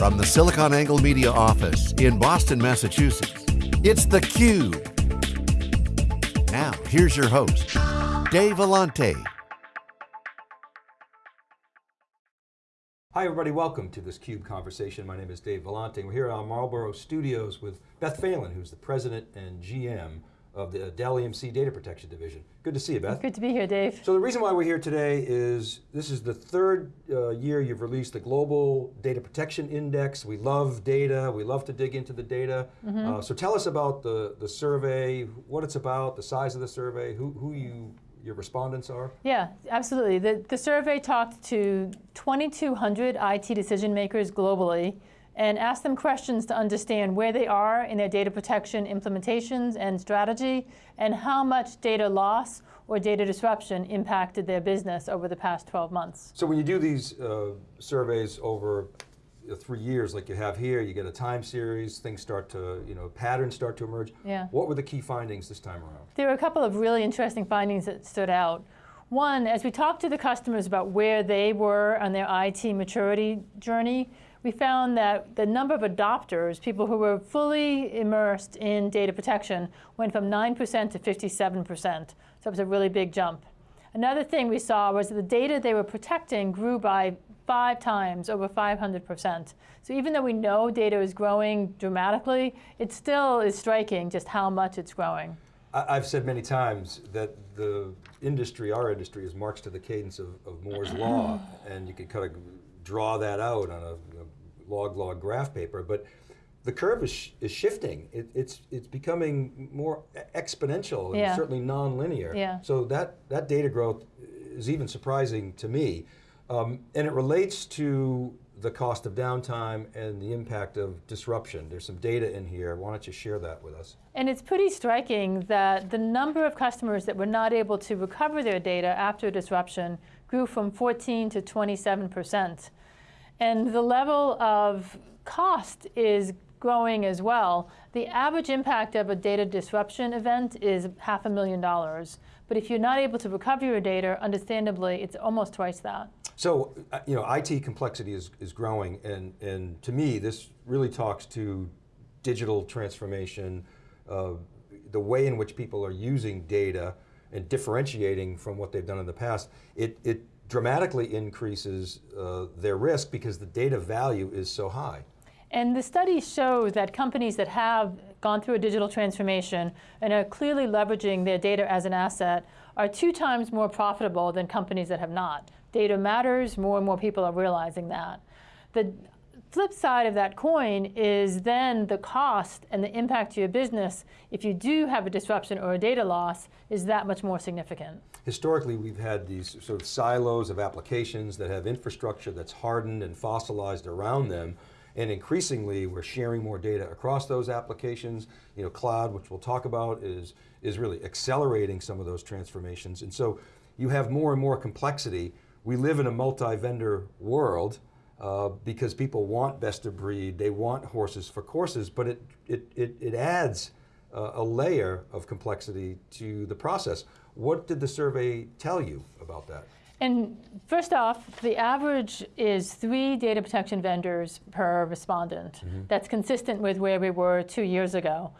From the SiliconANGLE Media office in Boston, Massachusetts, it's theCUBE. Now, here's your host, Dave Vellante. Hi everybody, welcome to this CUBE conversation. My name is Dave Vellante. We're here at our Marlborough studios with Beth Phelan, who's the president and GM of the Dell EMC Data Protection Division. Good to see you, Beth. Good to be here, Dave. So the reason why we're here today is this is the third uh, year you've released the Global Data Protection Index. We love data, we love to dig into the data. Mm -hmm. uh, so tell us about the, the survey, what it's about, the size of the survey, who, who you your respondents are? Yeah, absolutely. The, the survey talked to 2,200 IT decision makers globally and ask them questions to understand where they are in their data protection implementations and strategy, and how much data loss or data disruption impacted their business over the past 12 months. So when you do these uh, surveys over three years like you have here, you get a time series, things start to, you know, patterns start to emerge. Yeah. What were the key findings this time around? There were a couple of really interesting findings that stood out. One, as we talked to the customers about where they were on their IT maturity journey, we found that the number of adopters, people who were fully immersed in data protection, went from 9% to 57%. So it was a really big jump. Another thing we saw was that the data they were protecting grew by five times, over 500%. So even though we know data is growing dramatically, it still is striking just how much it's growing. I've said many times that the industry, our industry, is marched to the cadence of, of Moore's Law, and you could kind of draw that out on a, log-log graph paper, but the curve is, sh is shifting. It, it's, it's becoming more exponential and yeah. certainly non-linear. Yeah. So that, that data growth is even surprising to me. Um, and it relates to the cost of downtime and the impact of disruption. There's some data in here. Why don't you share that with us? And it's pretty striking that the number of customers that were not able to recover their data after disruption grew from 14 to 27 percent. And the level of cost is growing as well. The average impact of a data disruption event is half a million dollars. But if you're not able to recover your data, understandably, it's almost twice that. So, uh, you know, IT complexity is, is growing, and, and to me, this really talks to digital transformation, uh, the way in which people are using data, and differentiating from what they've done in the past, it, it dramatically increases uh, their risk because the data value is so high. And the studies show that companies that have gone through a digital transformation and are clearly leveraging their data as an asset are two times more profitable than companies that have not. Data matters, more and more people are realizing that. The flip side of that coin is then the cost and the impact to your business if you do have a disruption or a data loss is that much more significant. Historically, we've had these sort of silos of applications that have infrastructure that's hardened and fossilized around them, and increasingly we're sharing more data across those applications. You know, cloud, which we'll talk about, is, is really accelerating some of those transformations. And so you have more and more complexity. We live in a multi-vendor world, uh, because people want best of breed, they want horses for courses, but it, it, it, it adds uh, a layer of complexity to the process. What did the survey tell you about that? And first off, the average is three data protection vendors per respondent. Mm -hmm. That's consistent with where we were two years ago.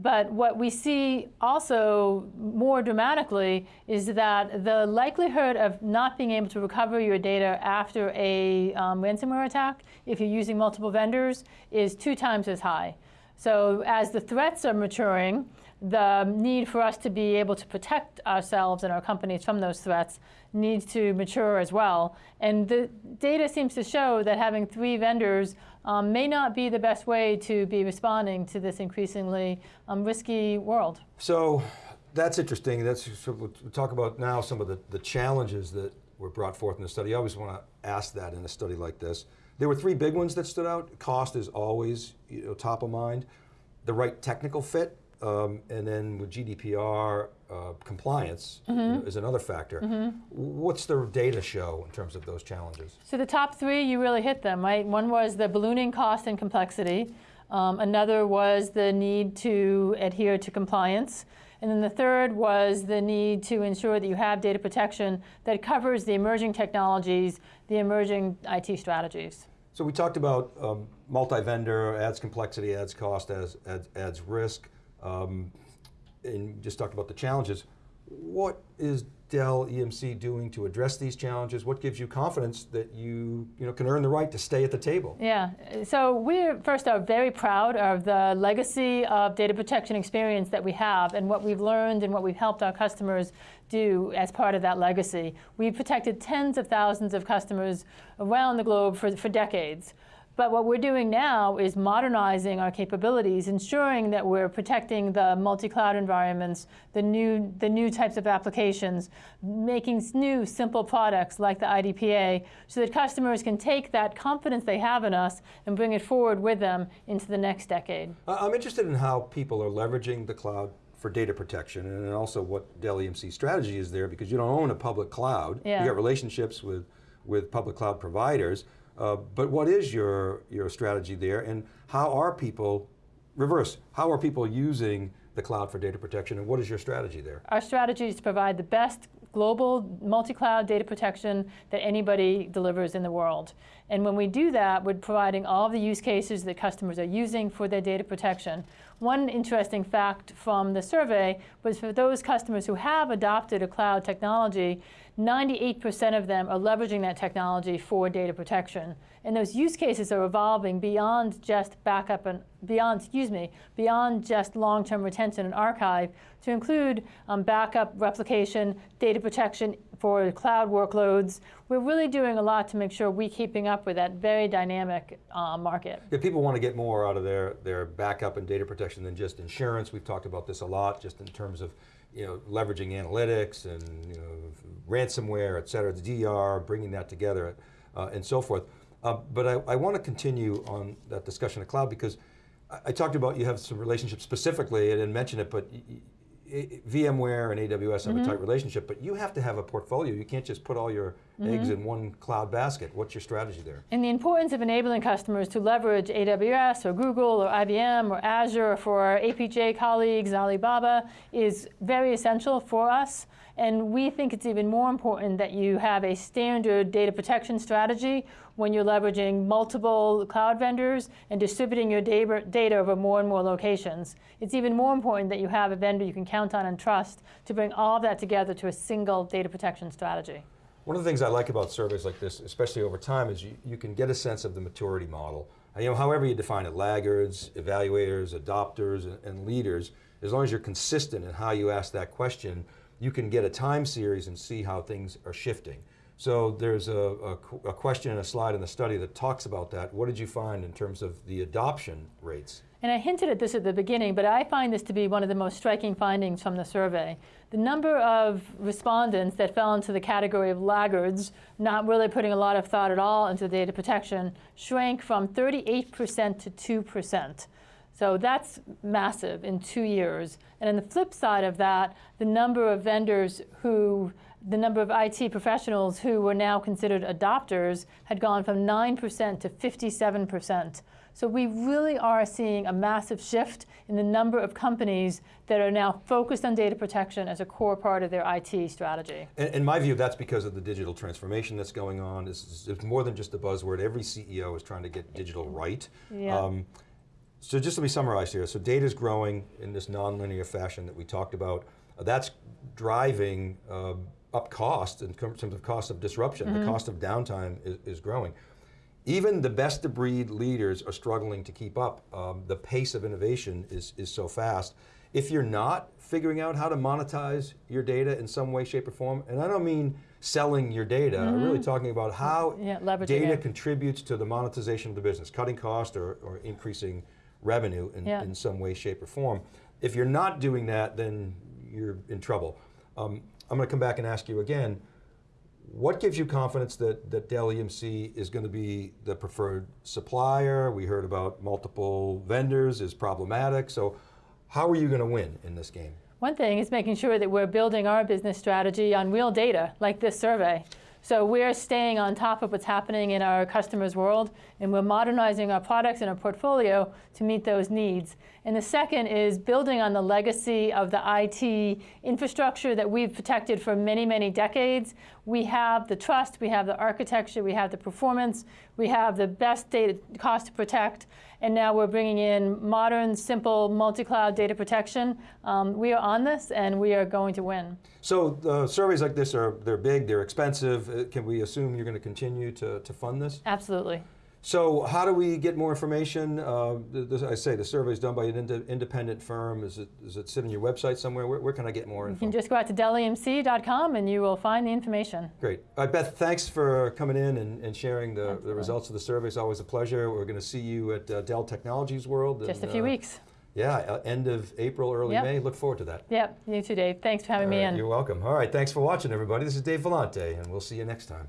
But what we see also more dramatically is that the likelihood of not being able to recover your data after a um, ransomware attack, if you're using multiple vendors, is two times as high. So as the threats are maturing, the need for us to be able to protect ourselves and our companies from those threats needs to mature as well. And the data seems to show that having three vendors um, may not be the best way to be responding to this increasingly um, risky world. So that's interesting. That's we'll talk about now some of the, the challenges that were brought forth in the study. I always want to ask that in a study like this. There were three big ones that stood out. Cost is always you know, top of mind. The right technical fit, um, and then with GDPR, uh, compliance mm -hmm. is another factor. Mm -hmm. What's the data show in terms of those challenges? So the top three, you really hit them, right? One was the ballooning cost and complexity. Um, another was the need to adhere to compliance. And then the third was the need to ensure that you have data protection that covers the emerging technologies, the emerging IT strategies. So we talked about um, multi-vendor, adds complexity, adds cost, adds, adds, adds risk, um, and just talked about the challenges. What is Dell EMC doing to address these challenges? What gives you confidence that you, you know, can earn the right to stay at the table? Yeah, so we're first are very proud of the legacy of data protection experience that we have and what we've learned and what we've helped our customers do as part of that legacy. We've protected tens of thousands of customers around the globe for, for decades. But what we're doing now is modernizing our capabilities, ensuring that we're protecting the multi-cloud environments, the new, the new types of applications, making new simple products like the IDPA, so that customers can take that confidence they have in us and bring it forward with them into the next decade. I'm interested in how people are leveraging the cloud for data protection and also what Dell EMC strategy is there because you don't own a public cloud. Yeah. You got relationships with, with public cloud providers. Uh, but what is your, your strategy there and how are people, reverse, how are people using the cloud for data protection and what is your strategy there? Our strategy is to provide the best global multi-cloud data protection that anybody delivers in the world. And when we do that, we're providing all the use cases that customers are using for their data protection. One interesting fact from the survey was for those customers who have adopted a cloud technology, 98% of them are leveraging that technology for data protection. And those use cases are evolving beyond just backup and beyond, excuse me, beyond just long-term retention and archive to include um, backup, replication, data protection for cloud workloads. We're really doing a lot to make sure we're keeping up with that very dynamic uh, market. Yeah, people want to get more out of their, their backup and data protection than just insurance. We've talked about this a lot, just in terms of you know, leveraging analytics and you know, ransomware, et cetera, the DR, bringing that together, uh, and so forth. Uh, but I, I want to continue on that discussion of cloud because I, I, talked about you have some relationships specifically, I didn't mention it, but VMware and AWS have mm -hmm. a mm-hmm. tight relationship, but you have to have a portfolio. You can't just put all your -hmm. eggs in one cloud basket. What's your strategy there? And the importance of enabling customers to leverage AWS or Google or IBM or Azure for our APJ colleagues, Alibaba, is very essential for us. And we think it's even more important that you have a standard data protection strategy when you're leveraging multiple cloud vendors and distributing your data over more and more locations. It's even more important that you have a vendor you can count on and trust to bring all of that together to a single data protection strategy. One of the things I like about surveys like this, especially over time, is you, you can get a sense of the maturity model. You know, however you define it, laggards, evaluators, adopters, and, and leaders, as long as you're consistent in how you ask that question, you can get a time series and see how things are shifting. So there's a, a, a, question and a slide in the study that talks about that. What did you find in terms of the adoption rates? And I hinted at this at the beginning, but I find this to be one of the most striking findings from the survey. The number of respondents that fell into the category of laggards, not really putting a lot of thought at all into data protection, shrank from 38% to 2%. So that's massive in two years. And on the flip side of that, the number of vendors who the number of IT professionals who were now considered adopters had gone from 9% to 57%. So we really are seeing a massive shift in the number of companies that are now focused on data protection as a core part of their IT strategy. In, in my view, that's because of the digital transformation that's going on. It's, it's, more than just a buzzword. Every CEO is trying to get digital right. Yeah. Um, so just to me summarize here. So data is growing in this nonlinear fashion that we talked about. Uh, that's driving uh, up cost in terms of cost of disruption. Mm -hmm. The mm-hmm. cost of downtime is, is, growing. Even the best of breed leaders are struggling to keep up. Um, the pace of innovation is, is so fast. If you're not figuring out how to monetize your data in some way, shape, or form, and I don't mean selling your data, mm -hmm. I'm really mm-hmm. talking about how yeah, data it. contributes to the monetization of the business, cutting cost or, or increasing revenue in, yeah. in some way, shape, or form. If you're not doing that, then you're in trouble. Um, I'm going to come back and ask you again, what gives you confidence that, that Dell EMC is going to be the preferred supplier? We heard about multiple vendors is problematic, so how are you going to win in this game? One thing is making sure that we're building our business strategy on real data, like this survey. So we're staying on top of what's happening in our customers' world, and we're modernizing our products and our portfolio to meet those needs. And the second is building on the legacy of the IT infrastructure that we've protected for many, many decades. we have the trust, we have the architecture, we have the performance, we have the best data cost to protect, and now we're bringing in modern, simple, multi-cloud data protection. Um, we are on this, and we are going to win. So uh, surveys like this are they're big, they're expensive. Uh, Can we assume you're going to continue to, to fund this? Absolutely. So how do we get more information? Uh, this, I say the survey is done by an inde- independent firm. Is it, does it sit on your website somewhere? Where, where can I get more You can just go out to DellEMC.com, and you will find the information. Great. Uh, Beth, thanks for coming in and, and sharing the, the results of the survey. It's always a pleasure. We're going to see you at uh, Dell Technologies World. Just a few uh, weeks. Yeah, uh, end of April, early Yep. May. Look forward to that. Yep, you too, Dave. Thanks for having All me right, in. You're welcome. All right, thanks for watching, everybody. This is Dave Vellante, and we'll see you next time.